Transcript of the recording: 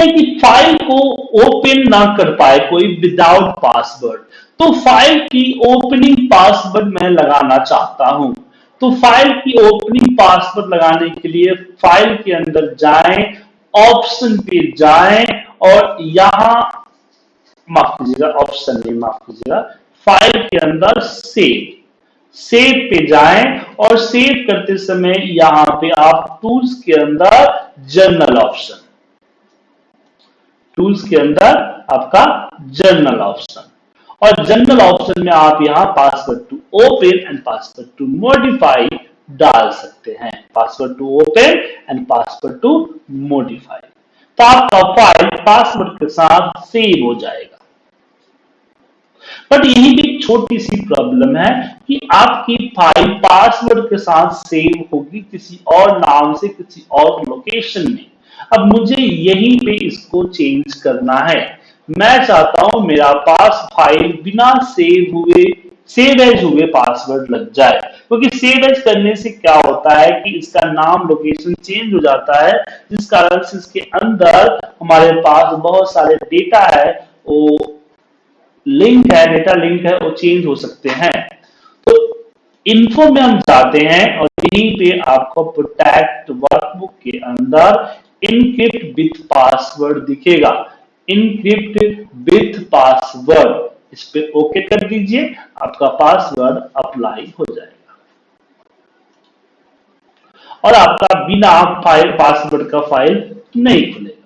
हैं कि फ़ाइल को ओपन ना कर पाए कोई विदाउट पासवर्ड तो फ़ाइल की ओपनिंग पासवर्ड मैं लगाना चाहता हूँ। तो फ़ाइल की ओपनिंग पासवर्ड लगाने के लिए फ़ाइल के अंदर जाएँ ऑप्शन पे जाएँ और यहाँ, माफ़ कीजिएगा ऑप्शन नहीं, माफ़ कीजिएगा फ़ाइल के अंदर सेव सेव पे जाएँ और सेव करते समय यहाँ पे आप टूल्स के अंदर जर्नल ऑप्शन टूल्स के अंदर आपका जर्नल ऑप्शन और जनरल ऑप्शन में आप यहाँ password to open and password to modify डाल सकते हैं। Password to open and password to modify तो आपका फ़ाइल पासवर्ड के साथ सेव हो जाएगा। बट यही भी छोटी सी प्रॉब्लम है कि आपकी फ़ाइल पासवर्ड के साथ सेव होगी किसी और नाम से किसी और लोकेशन में। अब मुझे यहीं पे इसको चेंज करना है। मैं चाहता हूँ मेरा पास फ़ाइल बिना सेव हुए सेव एज हुए पासवर्ड लग जाए। क्योंकि तो सेव एज करने से क्या होता है कि इसका नाम लोकेशन चेंज हो जाता है, जिस कारण से इसके अंदर हमारे पास बहुत सारे डेटा है, वो लिंक है डेटा लिंक है, वो चेंज हो सकते हैं। तो इन्फो में हम जाते हैं और यहीं पे आपको प्रोटेक्ट वर्कबुक के अंदर इनक्रिप्ट विथ पासवर्ड दिखेगा। इनक्रिप्ट विथ पासवर्ड, इस पे ओके कर दीजिए, आपका पासवर्ड अप्लाई हो जाएगा। और आपका बिना फ़ाइल, पासवर्ड का फ़ाइल नहीं खुलेगा।